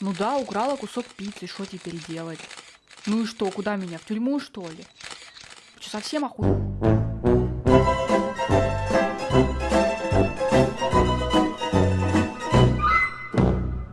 Ну да, украла кусок пиццы, что теперь делать? Ну и что, куда меня, в тюрьму что ли? Что, совсем охуенно?